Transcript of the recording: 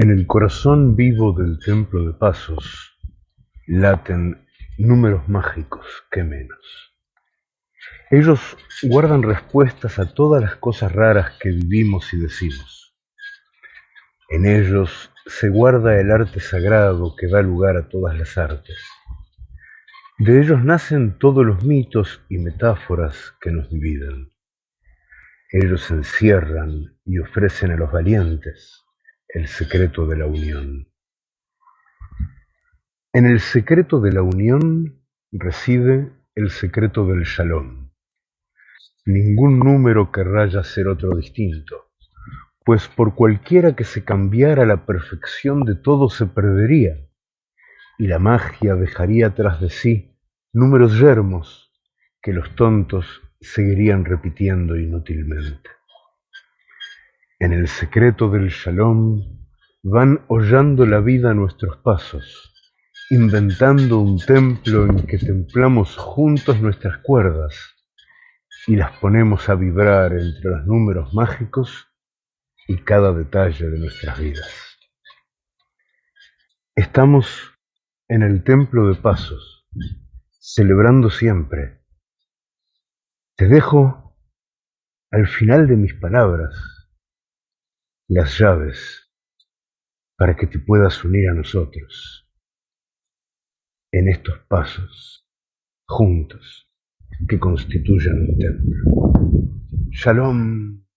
En el corazón vivo del templo de Pasos laten números mágicos que menos. Ellos guardan respuestas a todas las cosas raras que vivimos y decimos. En ellos se guarda el arte sagrado que da lugar a todas las artes. De ellos nacen todos los mitos y metáforas que nos dividen. Ellos encierran y ofrecen a los valientes el secreto de la unión. En el secreto de la unión reside el secreto del shalom. Ningún número querrá ya ser otro distinto, pues por cualquiera que se cambiara la perfección de todo se perdería, y la magia dejaría tras de sí números yermos que los tontos seguirían repitiendo inútilmente. En el secreto del shalom van hollando la vida nuestros pasos, inventando un templo en que templamos juntos nuestras cuerdas y las ponemos a vibrar entre los números mágicos y cada detalle de nuestras vidas. Estamos en el templo de pasos, celebrando siempre. Te dejo al final de mis palabras las llaves para que te puedas unir a nosotros en estos pasos juntos que constituyen un templo. Shalom.